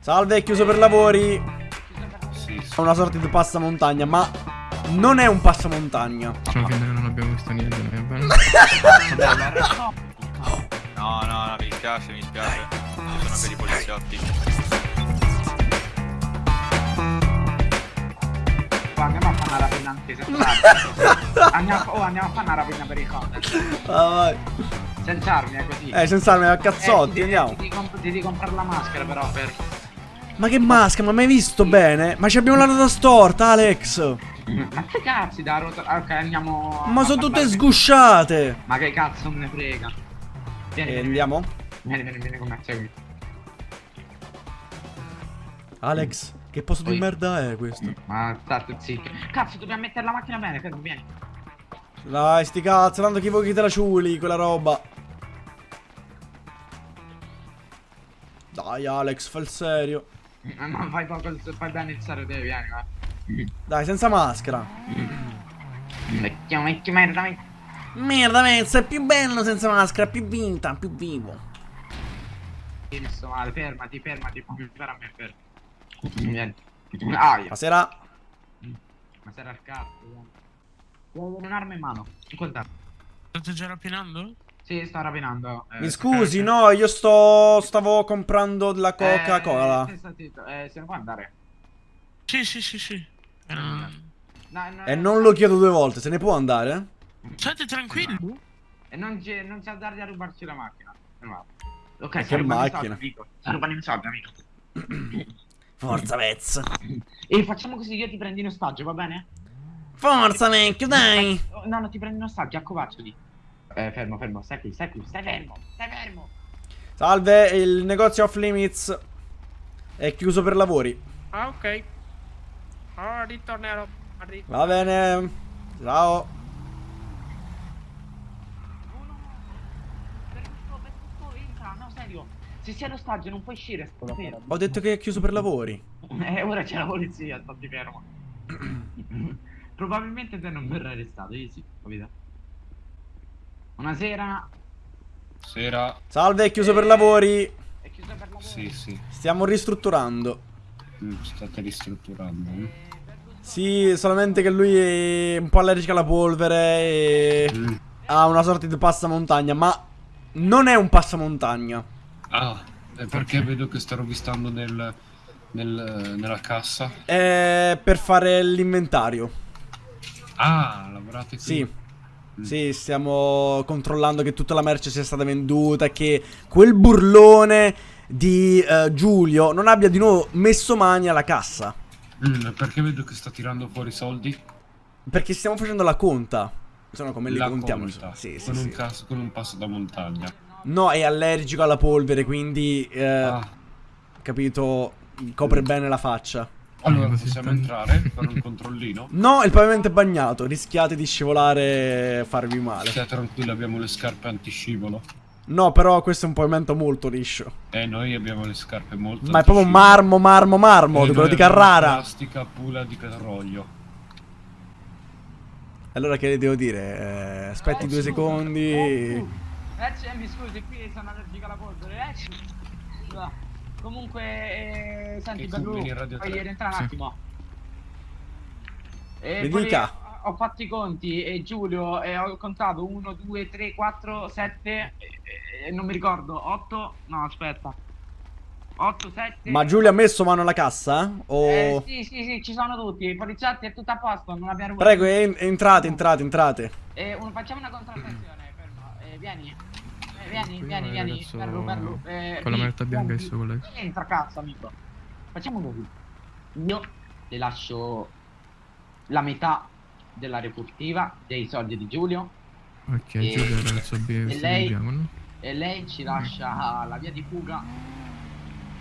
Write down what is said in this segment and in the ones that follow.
Salve, è chiuso per lavori. Sì, sì. È una sorta di passamontagna, ma non è un passamontagna. Finta che non abbiamo visto niente, non è bene? No, no, no, mi dispiace, mi dispiace. Sono per i poliziotti. Andiamo a fare una rapina anche andiamo, a- oh, andiamo a fare una rapina per i content. Ah, vai. Senza armi, è così. Eh, senza armi a Eh, cazzotti, ti- andiamo. Ti, ti, comp- ti devi comprare la maschera però per... Ma che maschera, ma mai visto bene? Ma ci abbiamo la data storta, Alex. Ma che cazzi da rota... ah, Ok, andiamo... Ma sono tutte sgusciate. Ma che cazzo me ne frega. Vieni, E vieni, andiamo? Vieni, vieni, vieni con me, seguimi. Alex, che posto di Oi. merda è questo? Ma state zitto. Cazzo, dobbiamo mettere la macchina bene, fermo, vieni. Dai, sti cazzo, tanto chi vuoi che te la ciuli, quella roba. Dai, Alex, fa il serio. Ma fai poco, fai bene il serio, te, vieni, va. Dai, senza maschera. Vecchio, vecchio, merda, vecchio. Merda, Mezza, è più bello senza maschera, più vinta, più vivo. Mi sto male, fermati, fermati, fammi fare a me, fermo. Vieni. Aia. Buonasera. Ma sei al cazzo, avere un'arma in mano. Incontrato. State già rapinando? Sì, sto rapinando. eh, Mi scusi, no, io sto. stavo comprando della Coca-Cola. Eh, sta zitto, eh, se ne può andare? Sì, sì, sì, sì. Eh, non- No, no, E non lo chiedo due volte, se ne può andare? State tranquilli. E non c'è non c'è dargli a rubarci la macchina. Va. Ok, che sta macchina? soldi, amico. Sta rubando i soldi, amico. Forza, Vez. E facciamo così, io ti prendo in ostaggio, va bene? Forza, vecchio, dai. No, no, ti prendo in ostaggio, accovacciali. Eh, fermo, fermo, stai qui, stai qui, stai fermo, stai fermo. Salve, il negozio off limits è chiuso per lavori. Ah, ok. Oh, ritornerò. Arri- Va bene. Ciao. No, no, per tutto, per tutto, entra, no, serio. Se sei in ostaggio non puoi uscire. Ho detto che è chiuso per lavori. Eh, ora c'è la polizia, stati fermo. Probabilmente te non verrai arrestato, easy, capito? Buonasera. Sera. Salve, è chiuso per lavori. È chiuso per lavoro? Sì, sì. Stiamo ristrutturando. Mm, State ristrutturando. eh? Sì, solamente che lui è un po' allergico alla polvere e Mm. ha una sorta di passamontagna, ma non è un passamontagna. Ah, è perché vedo che sta rovistando nel, nel- nella cassa. È per fare l'inventario. Ah, lavorate qui? Sì. Sì, stiamo controllando che tutta la merce sia stata venduta che quel burlone di eh, Giulio non abbia di nuovo messo mani alla cassa. Mm, perché vedo che sta tirando fuori soldi? Perché stiamo facendo la conta. Sono come li La contiamo. conta, Sì, sì, con, sì. Un caso, con un passo da montagna. No, è allergico alla polvere, quindi eh, Ah, capito, copre bene la faccia. Allora così possiamo entrare per un controllino? No, il pavimento è bagnato, rischiate di scivolare e farvi male. Stia tranquillo, abbiamo le scarpe antiscivolo. No, però questo è un pavimento molto liscio. E noi abbiamo le scarpe molto Ma è proprio marmo, marmo, marmo, E quello noi di Carrara. Plastica pula di petrolio. Allora che le devo dire? Eh, aspetti due secondi. Eh, c'è- mi scusi, qui sono allergico alla polvere, eh. Comunque, eh, senti, Bellu, puoi rientrare un Sì. attimo. E Mi poi dica. Ho fatto i conti e Giulio e ho contato 1, 2, 3, 4, 7 e non mi ricordo, 8, no aspetta, 8, 7 Ma Giulio ha messo mano alla cassa? O... Eh, sì, sì, sì, ci sono tutti, i poliziotti è tutto a posto, non abbiamo Prego, en- entrate, entrate, entrate. Eh, un- facciamo una contrattazione, fermo. Eh, vieni. Eh, vieni, vieni, il vieni. ragazzo Perlu, perlu. Eh, con la vi- maglietta bianca e sole. Entra, cazzo, amico. Facciamo così. Io le lascio la metà della refurtiva dei soldi di Giulio Ok, E- Giulio è il bi- e lei- bianco, no? e lei ci lascia la via di fuga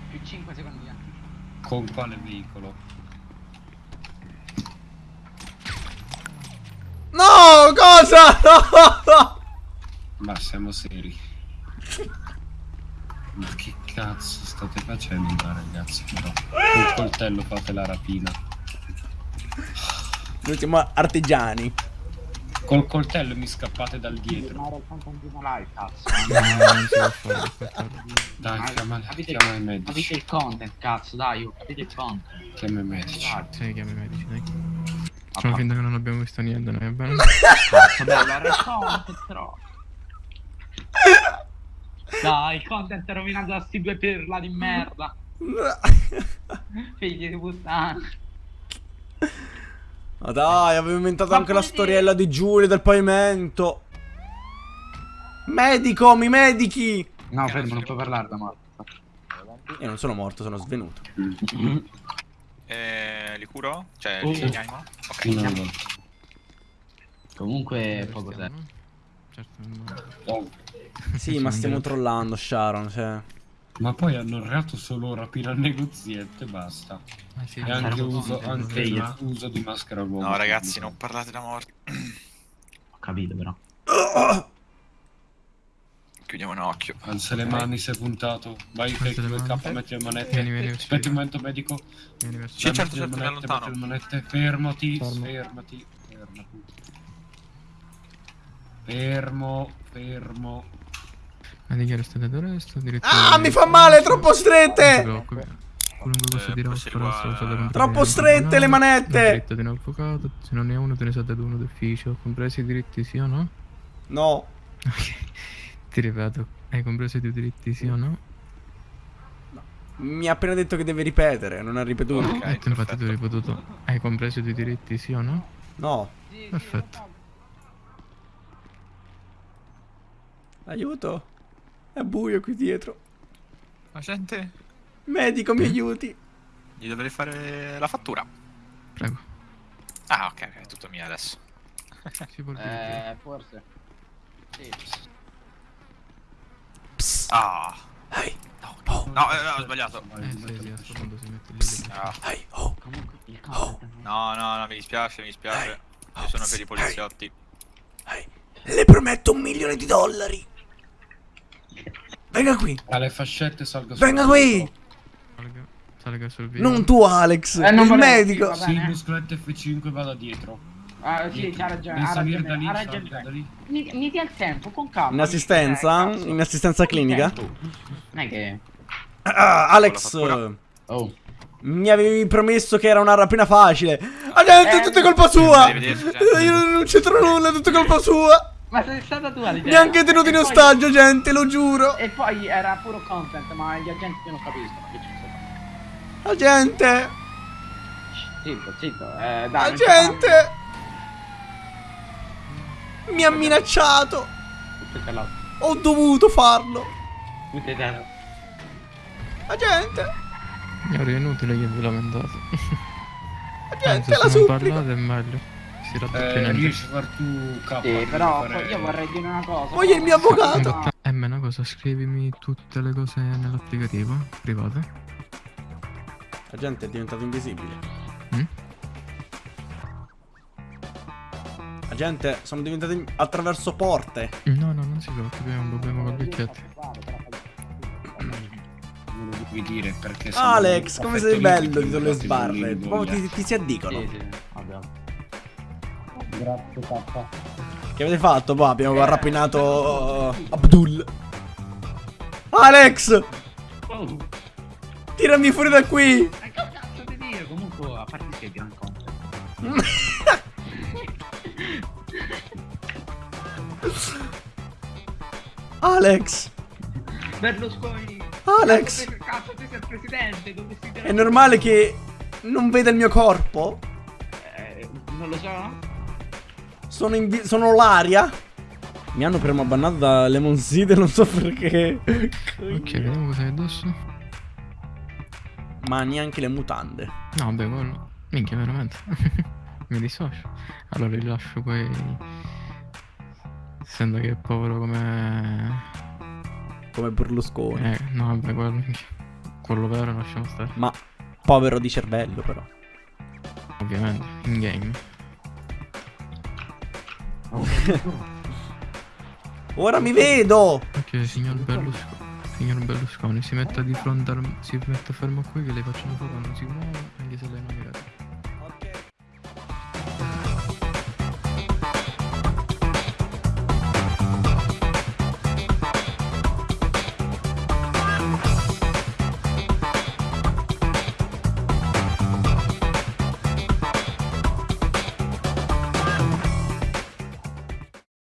più 5 secondi di anticipo. Con quale veicolo? No, cosa? No! Ma siamo seri. Ma che cazzo state facendo qua ragazzi però? Col coltello fate la rapina. Noi siamo artigiani. Col coltello mi scappate dal dietro. Dai, Ma- chiama, capite- chiama i medici. Capite il content, cazzo, dai, oh, capite il content. Chiama i medici. Sì, chiami i medici, dai. Facciamo finta che non abbiamo visto niente, noi, va bene? Era il content, però. Dai, il content è rovinato da sti due pirla di merda. Figli di puttana. Ma dai, avevo inventato Ma anche la puoi storiella di Giulio del pavimento. Medico, mi medichi! No, fermo, non puoi parlare da morto. Io non sono morto, sono svenuto. Eh, li curo? Cioè, Oh. li rianimo? Ok. No, no. Comunque, poco no? Certo, no. Oh, Sì, ma stiamo trollando, Sharon, cioè. ma poi hanno reato solo rapire al negozietto e basta. Ah, sì, E anche uso, anche sveglio. uso di maschera uomo. No, ragazzi, non parlate da morti. Ho capito, però. Chiudiamo un occhio. Alza le mani, sei puntato. Vai, mani. K, metti le manette. Vieni, vieni, Aspetta un momento, medico. Vieni verso Sì, certo, metti certo, manette, lontano. metti le manette. Fermati, Fermo. fermati, fermati. Fermo, fermo. Ma di chi restate da resto? Ah, mi fa male, troppo strette! Qualunque cosa Eh, Troppo strette le manette! diritto di un avvocato, se non ne ha uno te ne sa uno d'ufficio, compresi i diritti sì o no? No. Ok, ti ripeto, hai compreso i tuoi diritti sì o no? Mi ha appena detto che deve ripetere, non ha ripetuto. Ok, Eh, infatti tu hai ripetuto, hai compreso i tuoi diritti sì o no? No. Perfetto. Aiuto. È buio qui dietro. Ma gente, Medico, mi aiuti. gli dovrei fare la fattura. Prego. Ah, ok, è tutto mio adesso. Si può dire. Eh, forse. Sì. Psst. Ah, Ehi. no, Oh. no, eh, no, ho sbagliato. Eh sì, sì, a sto punto si mette lì. lì. Ah. Oh. Content. no, no, no, mi dispiace, mi dispiace. Oh, Io sono per i poliziotti. Ehi. Le prometto un milione di dollari. Venga qui. Alle fascette salgo Venga sul- qui. Salga, salga sul video. Non tu, Alex. Eh, non il medico. sì, muscoletto F5 vado dietro. Ah, sì, c'ha ragione. Ha ragione, da lì, ha salga ragione. da lì. Mi, mi dia il tempo, con calma. In assistenza? Eh. In assistenza clinica? Non è che... Ah, Alex. Oh. Mi avevi promesso che era una rapina facile. Ah, gente, è Eh, tutta colpa sua. Io non non c'entro nulla, è tutta colpa sua. Ma sei stata tu all'idea. Neanche tenuto in E poi- ostaggio, gente, lo giuro. E poi era puro content, ma gli agenti non capiscono che ci sta. La gente. Zitto, zitto. Eh, dai. La gente. Mi ha minacciato. Ho dovuto farlo. La gente. È inutile che vi lamentate. La gente, Anzi, la supplico. parlate è meglio. Si raddoppia Eh, in entro. riesci a far tu K. Sì, però fare- io vorrei dire una cosa. Voglio il mio avvocato. No, E me una cosa, scrivimi tutte le cose nell'applicativo private. La gente è diventata invisibile. Mm? La gente sono diventate in- attraverso porte. No, no, non si preoccupi, è un problema con vecchietti. Non lo devi dire perché Alex, come sei bello di le ti sbarre. ti, ti si addicono. Sì, sì. Grazie, papà. Che avete fatto? Boh, abbiamo rapinato uh, Abdul. Alex! Oh, Tirami fuori da qui! ma che cazzo di dire? Comunque, a parte che è gran content. Alex! Berlusconi. Alex! Cazzo, tu sei il presidente, dovresti. È normale che non veda il mio corpo? Eh, non lo so. Sono, in sono l'aria? Mi hanno permabannato da Lemon Seed, non so perché. Ok, vediamo cosa hai addosso. Ma neanche le mutande. No, vabbè, quello. Minchia, veramente. Mi dissocio. Allora rilascio poi. Essendo che è povero come. Come Berlusconi. Eh, no, vabbè, quello. Quello vero lasciamo stare. Ma povero di cervello, però. Ovviamente, in game. Ora mi vedo! Ok, signor Berlusconi. Signor Berlusconi, si metta di fronte al. si metta fermo qui che le faccio una foto, non si muove, anche se lei non mi vede.